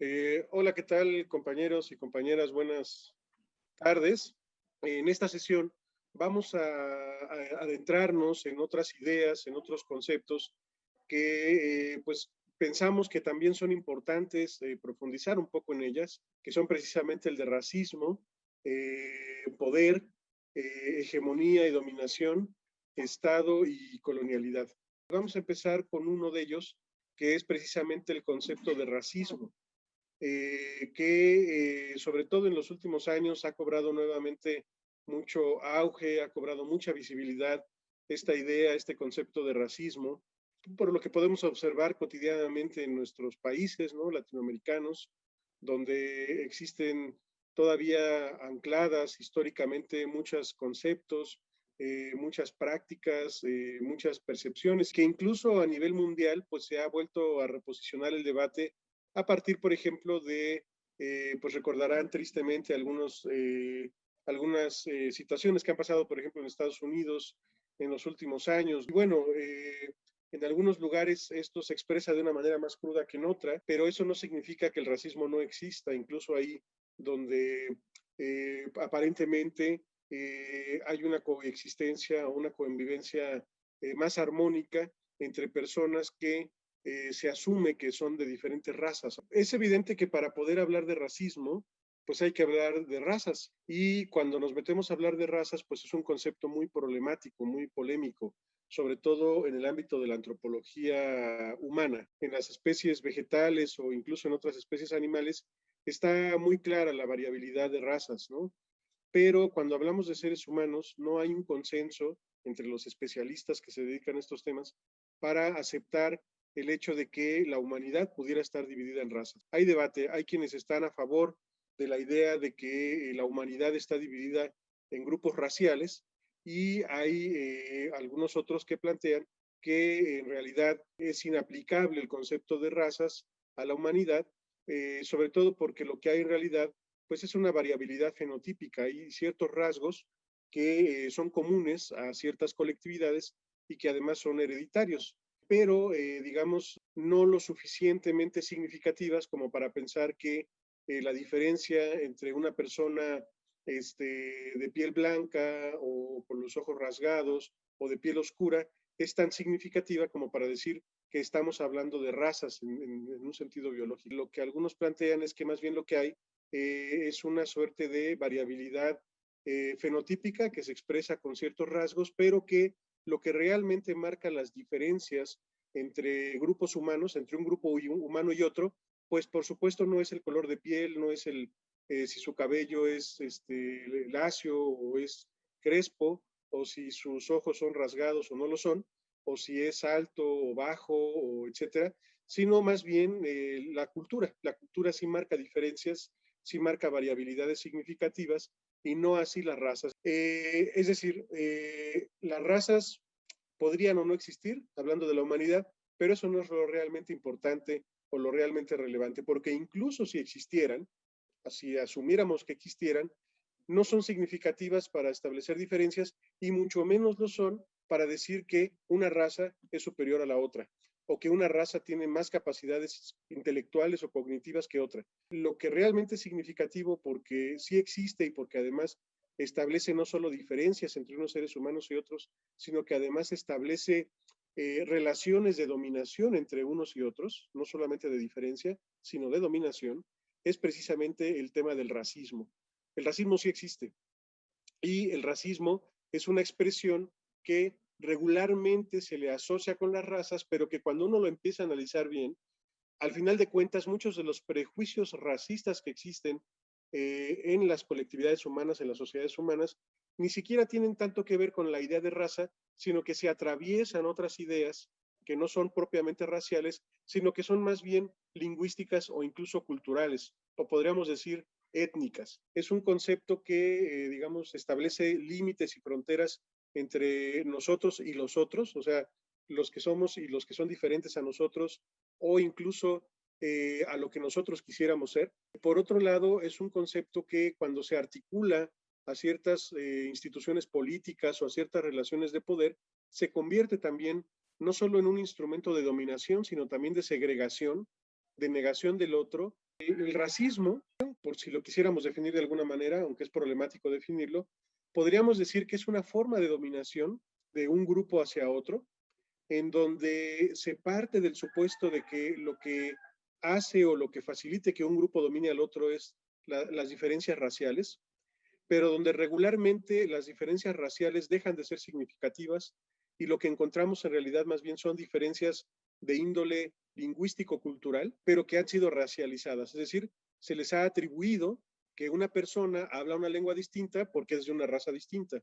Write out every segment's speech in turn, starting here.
Eh, hola, ¿qué tal compañeros y compañeras? Buenas tardes. En esta sesión vamos a, adentrarnos en otras ideas, en otros conceptos que eh, pues pensamos que también son importantes eh, profundizar un poco en ellas, que son precisamente el de racismo, poder, hegemonía y dominación, Estado y colonialidad. Vamos a empezar con uno de ellos, que es precisamente el concepto de racismo. Eh, que eh, sobre todo en los últimos años ha cobrado nuevamente mucho auge, ha cobrado mucha visibilidad esta idea, este concepto de racismo, por lo que podemos observar cotidianamente en nuestros países ¿no? latinoamericanos, donde existen todavía ancladas históricamente muchos conceptos, eh, muchas prácticas, muchas percepciones, que incluso a nivel mundial pues se ha vuelto a reposicionar el debate a partir, por ejemplo, de, eh, pues recordarán tristemente algunos, eh, algunas eh, situaciones que han pasado, por ejemplo, en Estados Unidos en los últimos años. Bueno, en algunos lugares esto se expresa de una manera más cruda que en otra, pero eso no significa que el racismo no exista, incluso ahí donde aparentemente hay una coexistencia o una convivencia más armónica entre personas que eh, se asume que son de diferentes razas. Es evidente que para poder hablar de racismo, pues hay que hablar de razas. Y cuando nos metemos a hablar de razas, pues es un concepto muy problemático, muy polémico, sobre todo en el ámbito de la antropología humana. En las especies vegetales o incluso en otras especies animales, está muy clara la variabilidad de razas, ¿no? Pero cuando hablamos de seres humanos, no hay un consenso entre los especialistas que se dedican a estos temas para aceptar el hecho de que la humanidad pudiera estar dividida en razas. Hay debate, hay quienes están a favor de la idea de que eh, la humanidad está dividida en grupos raciales y hay eh, algunos otros que plantean que en realidad es inaplicable el concepto de razas a la humanidad, eh, sobre todo porque lo que hay en realidad pues es una variabilidad fenotípica y ciertos rasgos que son comunes a ciertas colectividades y que además son hereditarios pero eh, digamos no lo suficientemente significativas como para pensar que eh, la diferencia entre una persona este, de piel blanca o con los ojos rasgados o de piel oscura es tan significativa como para decir que estamos hablando de razas en, un sentido biológico. Lo que algunos plantean es que más bien lo que hay eh, es una suerte de variabilidad fenotípica que se expresa con ciertos rasgos, pero que lo que realmente marca las diferencias entre grupos humanos, entre un grupo humano y otro, pues por supuesto no es el color de piel, no es el, eh, si su cabello es este, lacio o es crespo, o si sus ojos son rasgados o no lo son, o si es alto o bajo, o etcétera, sino más bien eh, la cultura. La cultura sí marca diferencias, sí marca variabilidades significativas y no así las razas. Eh, es decir, eh, las razas podrían o no existir, hablando de la humanidad, pero eso no es lo realmente importante o lo realmente relevante, porque incluso si existieran, si asumiéramos que existieran, no son significativas para establecer diferencias y mucho menos lo son para decir que una raza es superior a la otra o que una raza tiene más capacidades intelectuales o cognitivas que otra. Lo que realmente es significativo porque sí existe y porque además establece no solo diferencias entre unos seres humanos y otros, sino que además establece eh, relaciones de dominación entre unos y otros, no solamente de diferencia, sino de dominación, es precisamente el tema del racismo. El racismo sí existe y el racismo es una expresión que regularmente se le asocia con las razas, pero que cuando uno lo empieza a analizar bien, al final de cuentas muchos de los prejuicios racistas que existen eh, en las colectividades humanas, en las sociedades humanas, ni siquiera tienen tanto que ver con la idea de raza, sino que se atraviesan otras ideas que no son propiamente raciales, sino que son más bien lingüísticas o incluso culturales, o podríamos decir étnicas. Es un concepto que, eh, digamos, establece límites y fronteras entre nosotros y los otros, o sea, los que somos y los que son diferentes a nosotros, o incluso eh, a lo que nosotros quisiéramos ser. Por otro lado, es un concepto que cuando se articula a ciertas eh, instituciones políticas o a ciertas relaciones de poder, se convierte también no solo en un instrumento de dominación, sino también de segregación, de negación del otro El racismo, por si lo quisiéramos definir de alguna manera, aunque es problemático definirlo, podríamos decir que es una forma de dominación de un grupo hacia otro, en donde se parte del supuesto de que lo que hace o lo que facilite que un grupo domine al otro es las diferencias raciales, pero donde regularmente las diferencias raciales dejan de ser significativas y lo que encontramos en realidad más bien son diferencias de índole lingüístico-cultural, pero que han sido racializadas, es decir, se les ha atribuido que una persona habla una lengua distinta porque es de una raza distinta,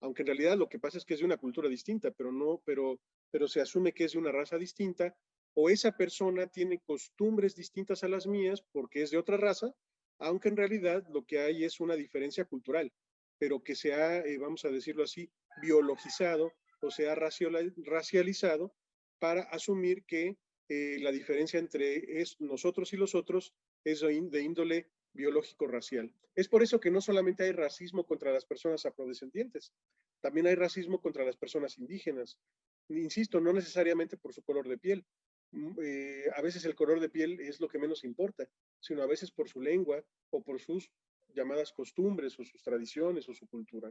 aunque en realidad lo que pasa es que es de una cultura distinta, pero no, pero, pero se asume que es de una raza distinta, o esa persona tiene costumbres distintas a las mías porque es de otra raza, aunque en realidad lo que hay es una diferencia cultural, pero que se ha, eh, vamos a decirlo así, biologizado o se ha racializado para asumir que eh, la diferencia entre es nosotros y los otros es de índole biológico-racial. Es por eso que no solamente hay racismo contra las personas afrodescendientes, también hay racismo contra las personas indígenas. Insisto, no necesariamente por su color de piel. Mm, eh, a veces el color de piel es lo que menos importa, sino a veces por su lengua o por sus llamadas costumbres o sus tradiciones o su cultura.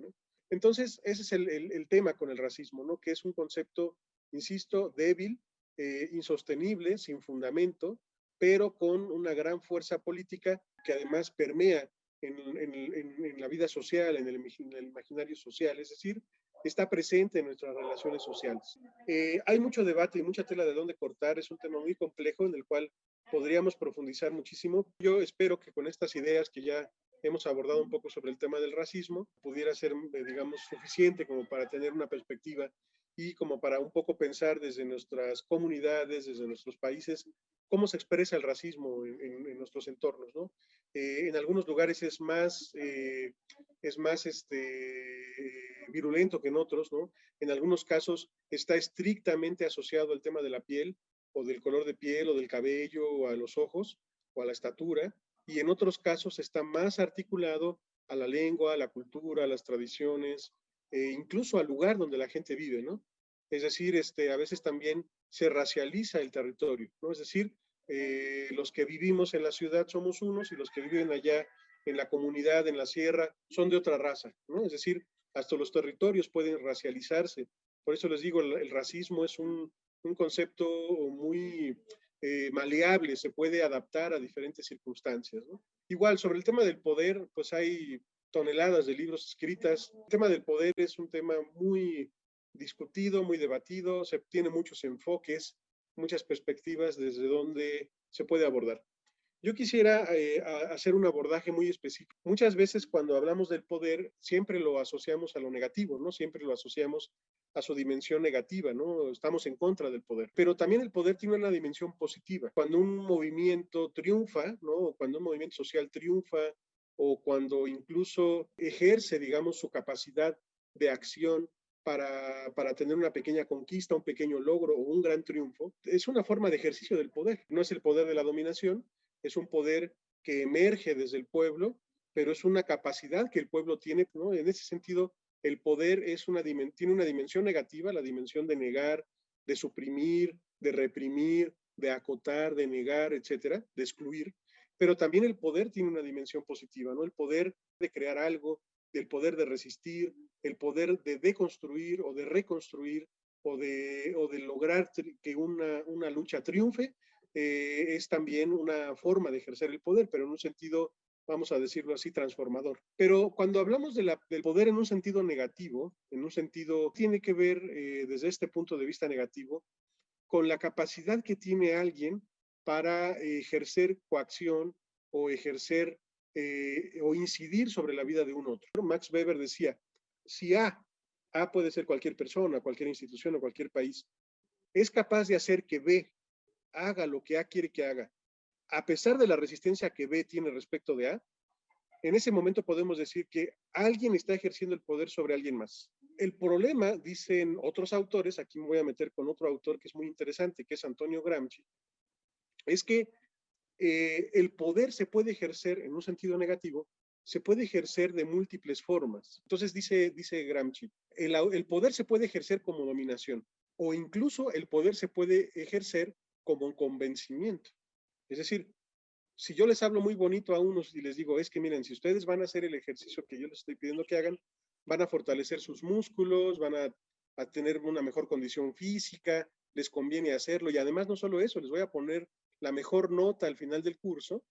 Entonces, ese es el, el, tema con el racismo, ¿no? que es un concepto, insisto, débil, eh, insostenible, sin fundamento, pero con una gran fuerza política que además permea en, la vida social, en el, imaginario social, es decir, está presente en nuestras relaciones sociales. Eh, hay mucho debate y mucha tela de dónde cortar, es un tema muy complejo en el cual podríamos profundizar muchísimo. Yo espero que con estas ideas que ya hemos abordado un poco sobre el tema del racismo, pudiera ser, eh, digamos, suficiente como para tener una perspectiva y como para un poco pensar desde nuestras comunidades, desde nuestros países, cómo se expresa el racismo en, nuestros entornos, ¿no? Eh, en algunos lugares es más, eh, es más este, virulento que en otros, ¿no? En algunos casos está estrictamente asociado al tema de la piel, o del color de piel, o del cabello, o a los ojos, o a la estatura, y en otros casos está más articulado a la lengua, a la cultura, a las tradiciones, e incluso al lugar donde la gente vive, ¿no? Es decir, este, a veces también se racializa el territorio, ¿no? Es decir, eh, los que vivimos en la ciudad somos unos y los que viven allá en la comunidad, en la sierra, son de otra raza, ¿no? Es decir, hasta los territorios pueden racializarse. Por eso les digo, el, racismo es un, un concepto muy eh, maleable, se puede adaptar a diferentes circunstancias, ¿no? Igual, sobre el tema del poder, pues hay toneladas de libros escritas. El tema del poder es un tema muy discutido, muy debatido, se tiene muchos enfoques, muchas perspectivas desde donde se puede abordar. Yo quisiera eh, hacer un abordaje muy específico. Muchas veces cuando hablamos del poder siempre lo asociamos a lo negativo, ¿no? Siempre lo asociamos a su dimensión negativa, ¿no? Estamos en contra del poder. Pero también el poder tiene una dimensión positiva. Cuando un movimiento triunfa, ¿no? Cuando un movimiento social triunfa, o cuando incluso ejerce, digamos, su capacidad de acción para, para, tener una pequeña conquista, un pequeño logro o un gran triunfo, es una forma de ejercicio del poder. No es el poder de la dominación, es un poder que emerge desde el pueblo, pero es una capacidad que el pueblo tiene, ¿no? En ese sentido, el poder es una, tiene una dimensión negativa, la dimensión de negar, de suprimir, de reprimir, de acotar, de negar, etcétera, de excluir, pero también el poder tiene una dimensión positiva, ¿no? El poder de crear algo, el poder de resistir, el poder de deconstruir o de reconstruir o de, o de lograr que una, una lucha triunfe, eh, es también una forma de ejercer el poder, pero en un sentido, vamos a decirlo así, transformador. Pero cuando hablamos de la, del poder en un sentido negativo, en un sentido, tiene que ver eh, desde este punto de vista negativo, con la capacidad que tiene alguien para ejercer coacción o ejercer eh, o incidir sobre la vida de un otro. Max Weber decía, si A, A puede ser cualquier persona, cualquier institución o cualquier país, es capaz de hacer que B haga lo que A quiere que haga, a pesar de la resistencia que B tiene respecto de A, en ese momento podemos decir que alguien está ejerciendo el poder sobre alguien más. El problema, dicen otros autores, aquí me voy a meter con otro autor que es muy interesante, que es Antonio Gramsci, es que eh, el poder se puede ejercer en un sentido negativo, se puede ejercer de múltiples formas. Entonces dice, dice Gramsci, el, poder se puede ejercer como dominación o incluso el poder se puede ejercer como convencimiento. Es decir, si yo les hablo muy bonito a unos y les digo, es que miren, si ustedes van a hacer el ejercicio que yo les estoy pidiendo que hagan, van a fortalecer sus músculos, van a, a tener una mejor condición física, les conviene hacerlo y además no solo eso, les voy a poner la mejor nota al final del curso.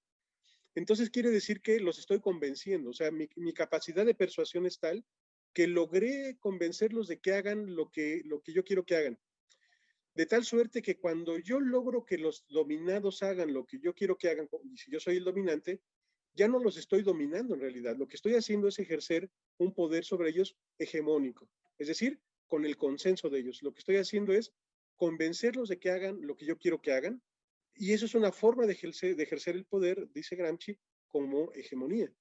Entonces quiere decir que los estoy convenciendo, o sea, mi, mi capacidad de persuasión es tal que logré convencerlos de que hagan lo que, lo que yo quiero que hagan. De tal suerte que cuando yo logro que los dominados hagan lo que yo quiero que hagan, y si yo soy el dominante, ya no los estoy dominando en realidad. Lo que estoy haciendo es ejercer un poder sobre ellos hegemónico, es decir, con el consenso de ellos. Lo que estoy haciendo es convencerlos de que hagan lo que yo quiero que hagan, y eso es una forma de ejercer, el poder, dice Gramsci, como hegemonía.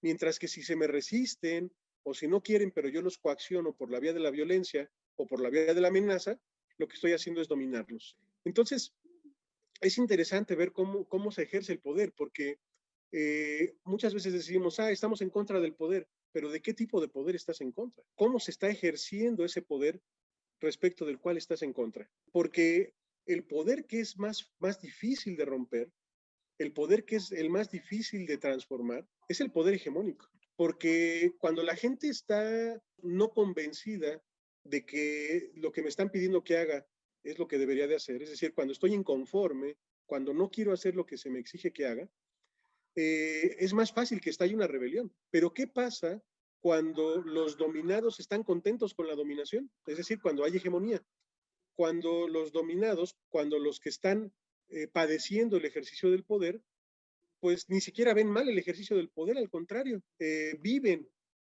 Mientras que si se me resisten o si no quieren, pero yo los coacciono por la vía de la violencia o por la vía de la amenaza, lo que estoy haciendo es dominarlos. Entonces, es interesante ver cómo, cómo se ejerce el poder, porque eh, muchas veces decimos, ah, estamos en contra del poder, pero ¿de qué tipo de poder estás en contra? ¿Cómo se está ejerciendo ese poder respecto del cual estás en contra? Porque el poder que es más, más difícil de romper, el poder que es el más difícil de transformar, es el poder hegemónico. Porque cuando la gente está no convencida de que lo que me están pidiendo que haga es lo que debería de hacer, es decir, cuando estoy inconforme, cuando no quiero hacer lo que se me exige que haga, eh, es más fácil que estalle una rebelión. Pero ¿qué pasa cuando los dominados están contentos con la dominación? Es decir, cuando hay hegemonía. Cuando los dominados, cuando los que están eh, padeciendo el ejercicio del poder, pues ni siquiera ven mal el ejercicio del poder, al contrario, eh, viven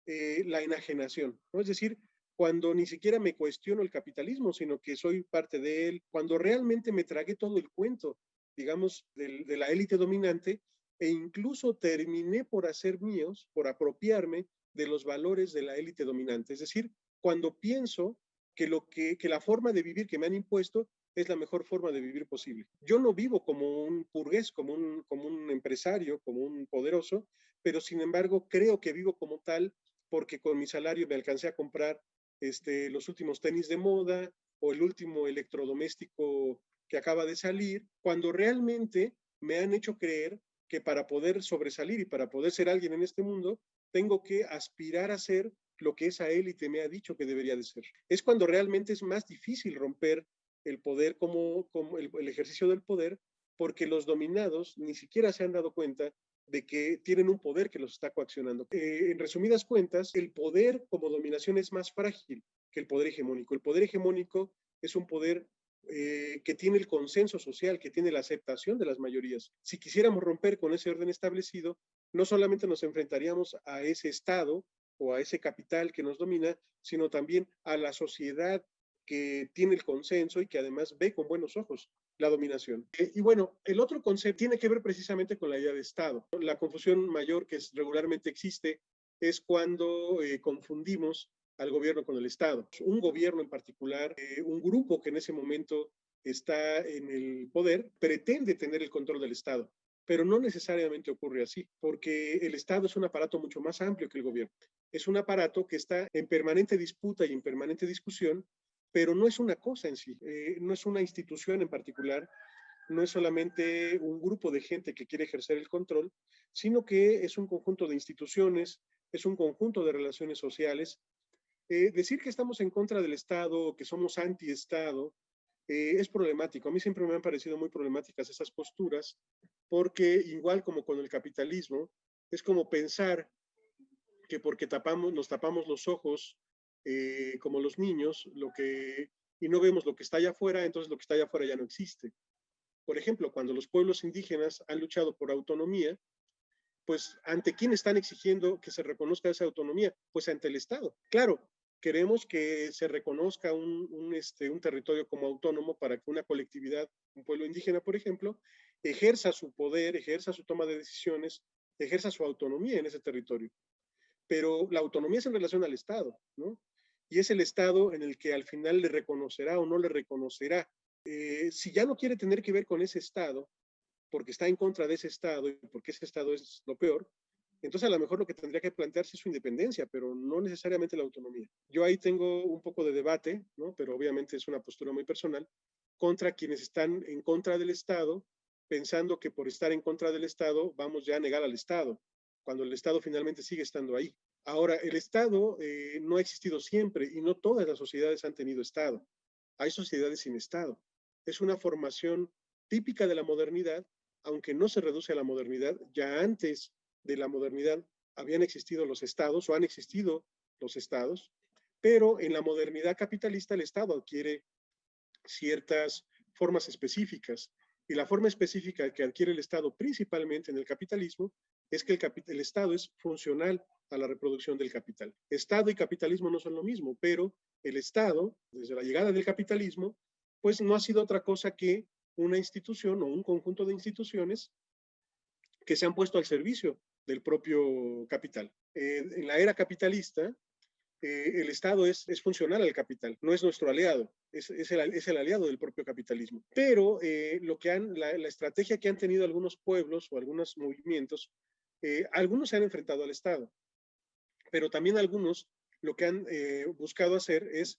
la enajenación. Es decir, cuando ni siquiera me cuestiono el capitalismo, sino que soy parte de él, cuando realmente me tragué todo el cuento, digamos, de la élite dominante, e incluso terminé por hacer míos, por apropiarme de los valores de la élite dominante. Es decir, cuando pienso que, lo que, que la forma de vivir que me han impuesto es la mejor forma de vivir posible. Yo no vivo como un burgués, como un, como un empresario, como un poderoso, pero sin embargo creo que vivo como tal porque con mi salario me alcancé a comprar este, los últimos tenis de moda o el último electrodoméstico que acaba de salir, cuando realmente me han hecho creer que para poder sobresalir y para poder ser alguien en este mundo, tengo que aspirar a ser lo que esa élite me ha dicho que debería de ser. Es cuando realmente es más difícil romper el poder como, como el, ejercicio del poder, porque los dominados ni siquiera se han dado cuenta de que tienen un poder que los está coaccionando. Eh, en resumidas cuentas, el poder como dominación es más frágil que el poder hegemónico. El poder hegemónico es un poder eh, que tiene el consenso social, que tiene la aceptación de las mayorías. Si quisiéramos romper con ese orden establecido, no solamente nos enfrentaríamos a ese Estado o a ese capital que nos domina, sino también a la sociedad que tiene el consenso y que además ve con buenos ojos la dominación. Eh, y bueno, el otro concepto tiene que ver precisamente con la idea de Estado. La confusión mayor que regularmente existe es cuando eh, confundimos al gobierno con el Estado. Un gobierno en particular, eh, un grupo que en ese momento está en el poder, pretende tener el control del Estado, pero no necesariamente ocurre así, porque el Estado es un aparato mucho más amplio que el gobierno. Es un aparato que está en permanente disputa y en permanente discusión, pero no es una cosa en sí, eh, no es una institución en particular, no es solamente un grupo de gente que quiere ejercer el control, sino que es un conjunto de instituciones, es un conjunto de relaciones sociales eh, decir que estamos en contra del Estado, que somos anti-Estado, eh, es problemático. A mí siempre me han parecido muy problemáticas esas posturas, porque igual como con el capitalismo, es como pensar que porque tapamos, nos tapamos los ojos, eh, como los niños, lo que, y no vemos lo que está allá afuera, entonces lo que está allá afuera ya no existe. Por ejemplo, cuando los pueblos indígenas han luchado por autonomía, pues ante quién están exigiendo que se reconozca esa autonomía? Pues ante el Estado. Claro, queremos que se reconozca un, este, un territorio como autónomo para que una colectividad, un pueblo indígena, por ejemplo, ejerza su poder, ejerza su toma de decisiones, ejerza su autonomía en ese territorio. Pero la autonomía es en relación al Estado, ¿no? Y es el Estado en el que al final le reconocerá o no le reconocerá. Eh, si ya no quiere tener que ver con ese Estado, porque está en contra de ese Estado y porque ese Estado es lo peor, entonces, a lo mejor lo que tendría que plantearse es su independencia, pero no necesariamente la autonomía. Yo ahí tengo un poco de debate, ¿no? pero obviamente es una postura muy personal, contra quienes están en contra del Estado pensando que por estar en contra del Estado vamos ya a negar al Estado, cuando el Estado finalmente sigue estando ahí. Ahora, el Estado eh, no ha existido siempre y no todas las sociedades han tenido Estado. Hay sociedades sin Estado. Es una formación típica de la modernidad, aunque no se reduce a la modernidad, ya antes de la modernidad habían existido los estados o han existido los estados, pero en la modernidad capitalista el Estado adquiere ciertas formas específicas. Y la forma específica que adquiere el Estado principalmente en el capitalismo es que el, Estado es funcional a la reproducción del capital. Estado y capitalismo no son lo mismo, pero el Estado, desde la llegada del capitalismo, pues no ha sido otra cosa que una institución o un conjunto de instituciones que se han puesto al servicio del propio capital. En la era capitalista, eh, el Estado es, es, funcional al capital, no es nuestro aliado, es, es, el, es el, aliado del propio capitalismo. Pero eh, lo que han, la, la, estrategia que han tenido algunos pueblos o algunos movimientos, eh, algunos se han enfrentado al Estado, pero también algunos lo que han buscado hacer es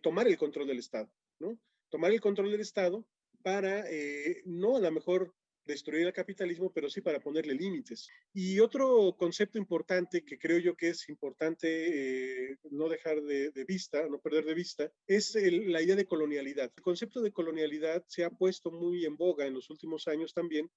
tomar el control del Estado, ¿no? Tomar el control del Estado para no a lo mejor destruir el capitalismo, pero sí para ponerle límites. Y otro concepto importante que creo yo que es importante eh, no dejar de, vista, no perder de vista, es la idea de colonialidad. El concepto de colonialidad se ha puesto muy en boga en los últimos años también,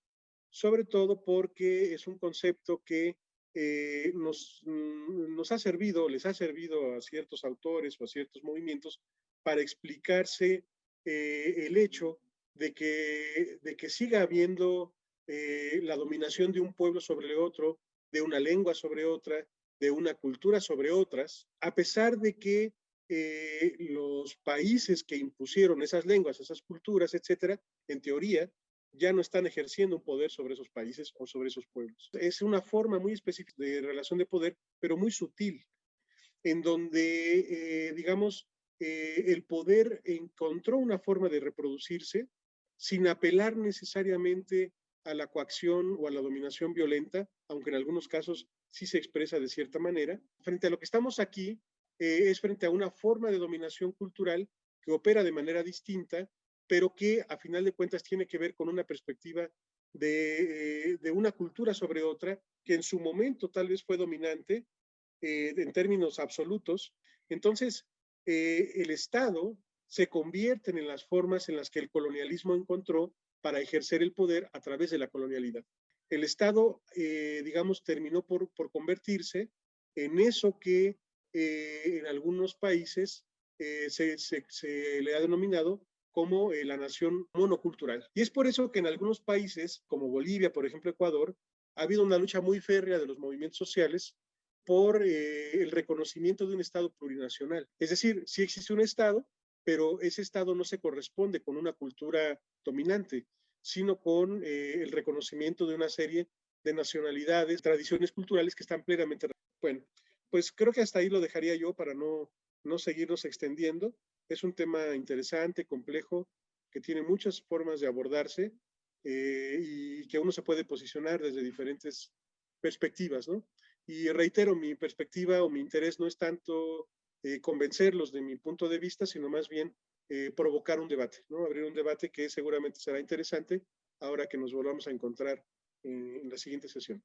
sobre todo porque es un concepto que eh, nos, mm, nos ha servido, les ha servido a ciertos autores o a ciertos movimientos para explicarse eh, el hecho de que, de que siga habiendo eh, la dominación de un pueblo sobre otro, de una lengua sobre otra, de una cultura sobre otras, a pesar de que eh, los países que impusieron esas lenguas, esas culturas, etcétera, en teoría, ya no están ejerciendo un poder sobre esos países o sobre esos pueblos. Es una forma muy específica de relación de poder, pero muy sutil, en donde, eh, digamos, el poder encontró una forma de reproducirse sin apelar necesariamente a la coacción o a la dominación violenta, aunque en algunos casos sí se expresa de cierta manera. Frente a lo que estamos aquí, eh, es frente a una forma de dominación cultural que opera de manera distinta, pero que a final de cuentas tiene que ver con una perspectiva de, eh, una cultura sobre otra, que en su momento tal vez fue dominante eh, en términos absolutos. Entonces, el Estado se convierten en las formas en las que el colonialismo encontró para ejercer el poder a través de la colonialidad. El Estado, eh, digamos, terminó por, por, convertirse en eso que eh, en algunos países eh, se, se, le ha denominado como la nación monocultural. Y es por eso que en algunos países, como Bolivia, por ejemplo, Ecuador, ha habido una lucha muy férrea de los movimientos sociales por el reconocimiento de un Estado plurinacional. Es decir, si existe un Estado, pero ese Estado no se corresponde con una cultura dominante, sino con eh, el reconocimiento de una serie de nacionalidades, tradiciones culturales que están plenamente... Bueno, pues creo que hasta ahí lo dejaría yo para no, no seguirnos extendiendo. Es un tema interesante, complejo, que tiene muchas formas de abordarse eh, y que uno se puede posicionar desde diferentes perspectivas, ¿no? Y reitero, mi perspectiva o mi interés no es tanto eh, convencerlos de mi punto de vista, sino más bien eh, provocar un debate, ¿no? Abrir un debate que seguramente será interesante ahora que nos volvamos a encontrar en, en la siguiente sesión.